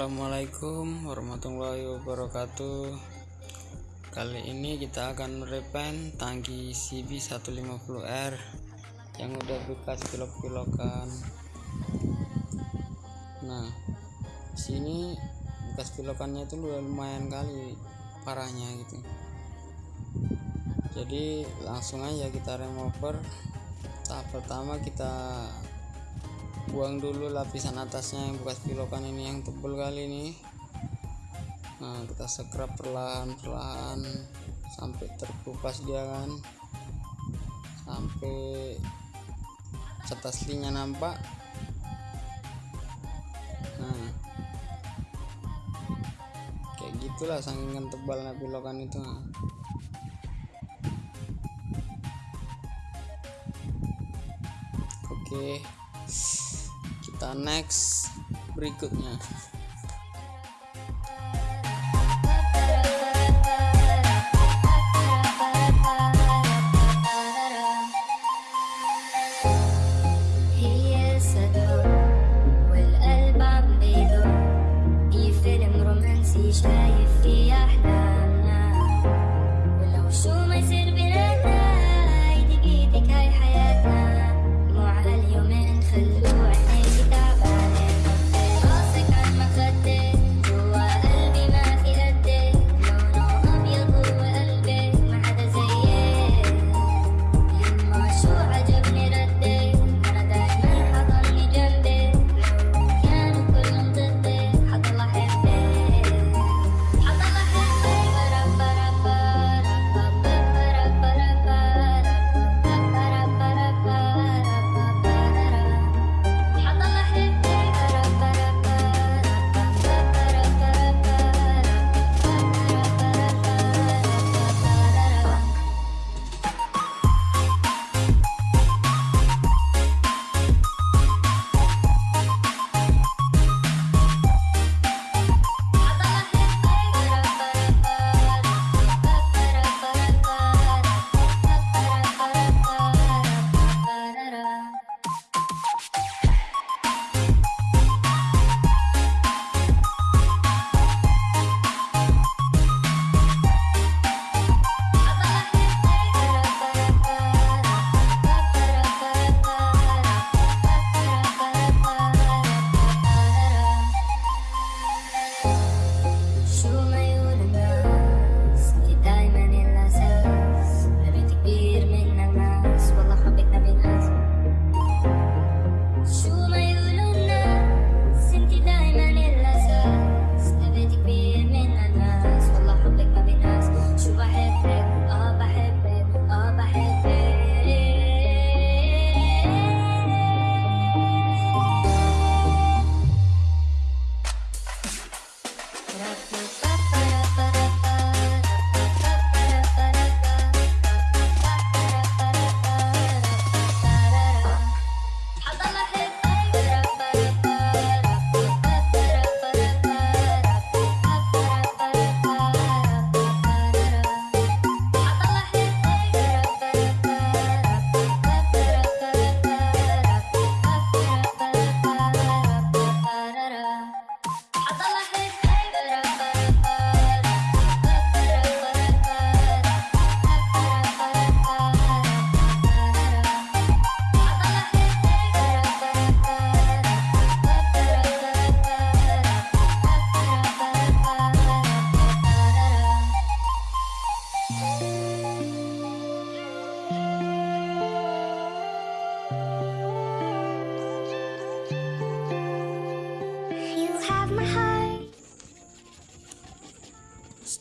Assalamualaikum warahmatullahi wabarakatuh. Kali ini kita akan merepaint tangki CB150R Yang udah bekas pilok-pilokan. Nah sini bekas pilokannya itu lumayan kali parahnya gitu. Jadi langsung aja kita remover Tahap pertama kita buang dulu lapisan atasnya yang bekas pilokan ini yang tebal kali ini. Nah kita scrub perlahan-perlahan sampai terkupas dia kan. Sampai cat aslinya nampak. Nah kayak gitulah saking tebalnya pilokan itu. Oke. okay kita next berikutnya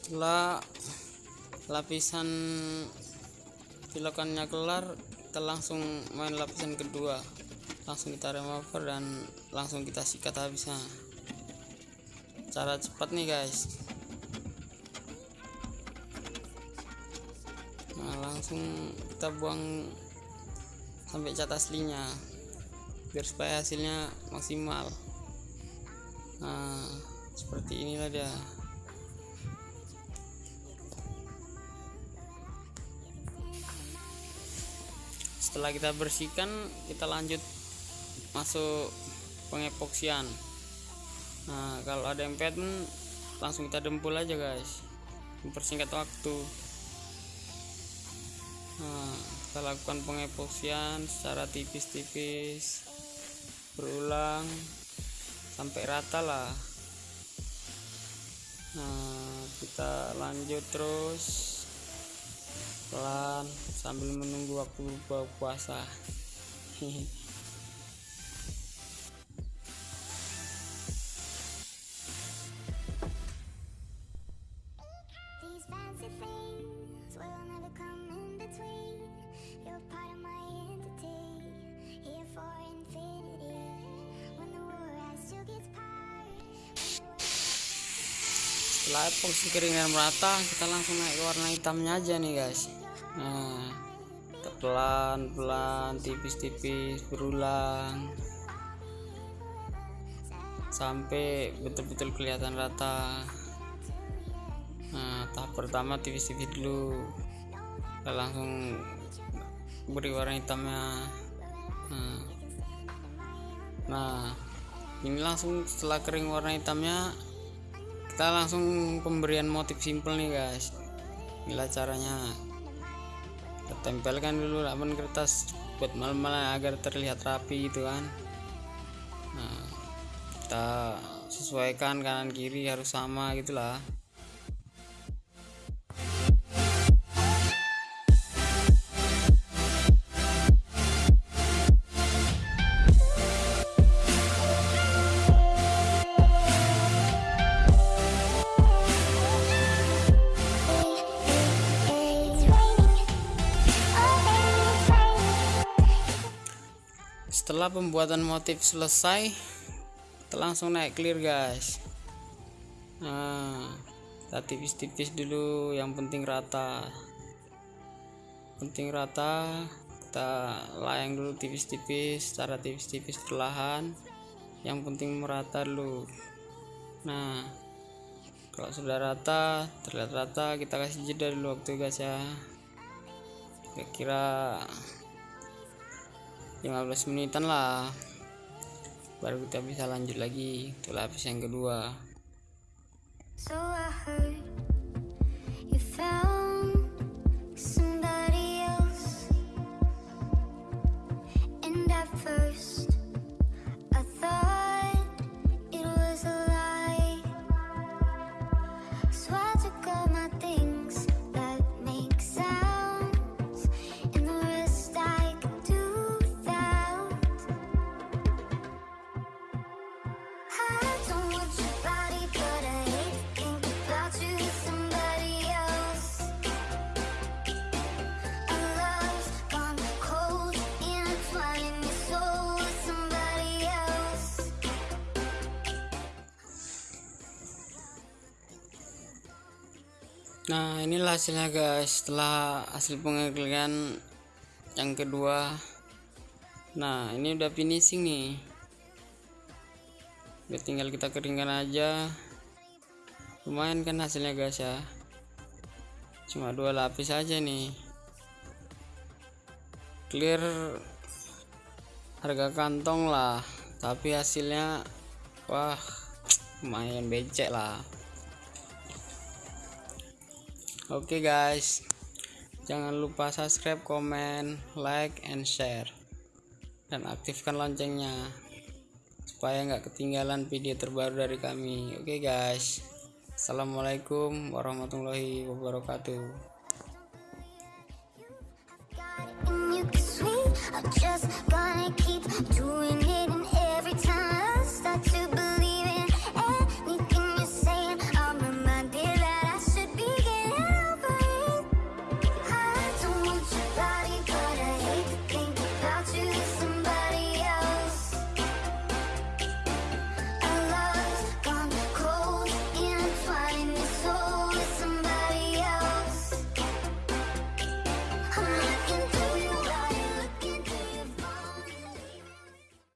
setelah lapisan pilokannya kelar kita langsung main lapisan kedua. Langsung kita remover dan langsung kita sikat habisnya cara cepat nih guys. Nah langsung kita buang sampai cat aslinya biar supaya hasilnya maksimal. Nah seperti inilah dia setelah kita bersihkan kita lanjut masuk pengepoksian. Nah kalau ada yang pattern langsung kita dempul aja guys. Mempersingkat waktu. Nah kita lakukan pengepoksian secara tipis-tipis berulang sampai rata lah. Nah kita lanjut terus pelan sambil menunggu waktu buka puasa. Setelah epoxy keringan merata kita langsung naik warna hitamnya aja nih guys nah pelan pelan tipis-tipis berulang. Sampai betul-betul kelihatan rata. Nah tahap pertama tipis-tipis dulu. Kita langsung beri warna hitamnya. Nah, nah ini langsung setelah kering warna hitamnya kita langsung pemberian motif simple nih guys. Inilah caranya tempelkan dulu lapan kertas buat mal-malan agar terlihat rapi gitu kan. Nah kita sesuaikan kanan kiri harus sama gitulah setelah pembuatan motif selesai kita langsung naik clear guys. Nah kita tipis-tipis dulu. Yang penting rata. Penting rata kita layang dulu tipis-tipis secara tipis-tipis perlahan. Yang penting merata dulu. Nah kalau sudah rata terlihat rata kita kasih jeda dulu waktu guys ya. Kira-kira 15 menitan lah. Baru kita bisa lanjut lagi. Untuk lapis yang kedua. So nah inilah hasilnya guys setelah hasil pengeklikan yang kedua. Nah ini udah finishing nih. Udah tinggal kita keringkan aja. Lumayan kan hasilnya guys ya. Cuma dua lapis aja nih. Clear harga kantong lah tapi hasilnya wah lumayan becek lah Oke guys, jangan lupa subscribe, komen, like, and share, dan aktifkan loncengnya supaya nggak ketinggalan video terbaru dari kami. Oke guys, assalamualaikum warahmatullahi wabarakatuh.